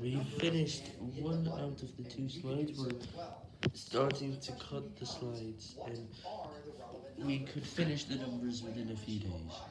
We finished one out of the two slides. We're starting to cut the slides, and we could finish the numbers within a few days.